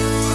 Bye.